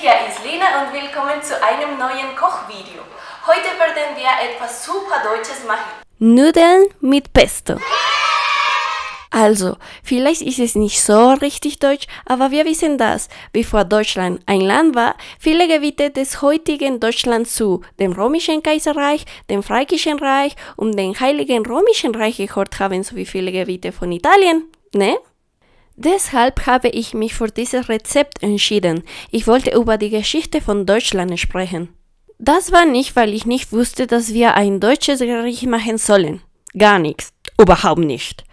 hier ist Lina und willkommen zu einem neuen Kochvideo. Heute werden wir etwas super Deutsches machen. Nudeln mit Pesto. Also, vielleicht ist es nicht so richtig deutsch, aber wir wissen das, bevor Deutschland ein Land war, viele Gebiete des heutigen Deutschland zu dem Römischen Kaiserreich, dem Fränkischen Reich und dem Heiligen Römischen Reich gehört haben, sowie viele Gebiete von Italien, ne? Deshalb habe ich mich für dieses Rezept entschieden. Ich wollte über die Geschichte von Deutschland sprechen. Das war nicht, weil ich nicht wusste, dass wir ein deutsches Gericht machen sollen. Gar nichts. Überhaupt nicht.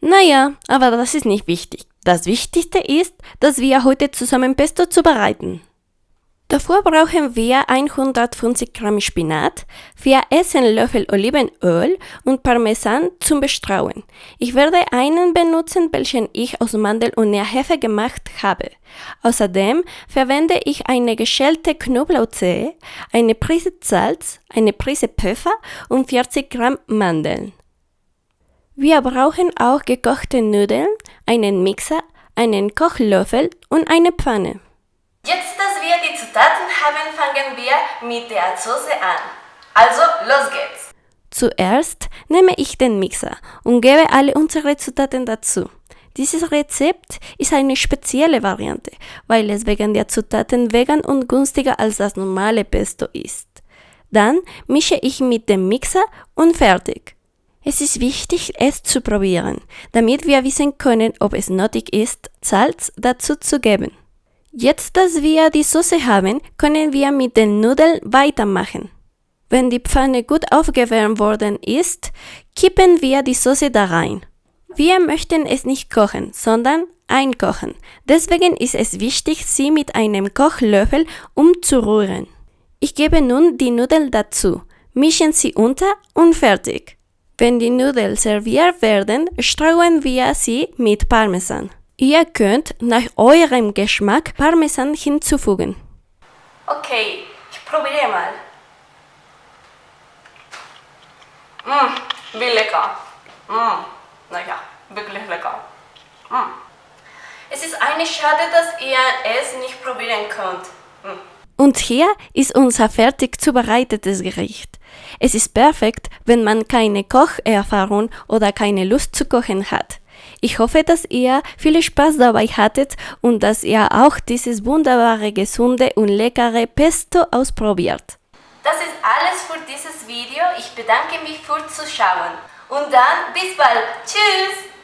Naja, aber das ist nicht wichtig. Das Wichtigste ist, dass wir heute zusammen Pesto zubereiten. Dafür brauchen wir 150 Gramm Spinat, 4 Essenlöffel Olivenöl und Parmesan zum Bestrauen. Ich werde einen benutzen, welchen ich aus Mandel und Nährhefe gemacht habe. Außerdem verwende ich eine geschälte Knoblauchzehe, eine Prise Salz, eine Prise Pfeffer und 40 Gramm Mandeln. Wir brauchen auch gekochte Nudeln, einen Mixer, einen Kochlöffel und eine Pfanne. Jetzt, dass wir die Zutaten haben, fangen wir mit der Soße an. Also, los geht's! Zuerst nehme ich den Mixer und gebe alle unsere Zutaten dazu. Dieses Rezept ist eine spezielle Variante, weil es wegen der Zutaten vegan und günstiger als das normale Pesto ist. Dann mische ich mit dem Mixer und fertig. Es ist wichtig, es zu probieren, damit wir wissen können, ob es nötig ist, Salz dazu zu geben. Jetzt, dass wir die Soße haben, können wir mit den Nudeln weitermachen. Wenn die Pfanne gut aufgewärmt worden ist, kippen wir die Soße da rein. Wir möchten es nicht kochen, sondern einkochen. Deswegen ist es wichtig, sie mit einem Kochlöffel umzurühren. Ich gebe nun die Nudeln dazu, mischen sie unter und fertig. Wenn die Nudeln serviert werden, streuen wir sie mit Parmesan. Ihr könnt nach eurem Geschmack Parmesan hinzufügen. Okay, ich probiere mal. Mmh, wie lecker. Mmh, naja, wirklich lecker. Mmh. Es ist eine Schade, dass ihr es nicht probieren könnt. Mmh. Und hier ist unser fertig zubereitetes Gericht. Es ist perfekt, wenn man keine Kocherfahrung oder keine Lust zu kochen hat. Ich hoffe, dass ihr viel Spaß dabei hattet und dass ihr auch dieses wunderbare, gesunde und leckere Pesto ausprobiert. Das ist alles für dieses Video. Ich bedanke mich fürs Zuschauen. Und dann bis bald. Tschüss!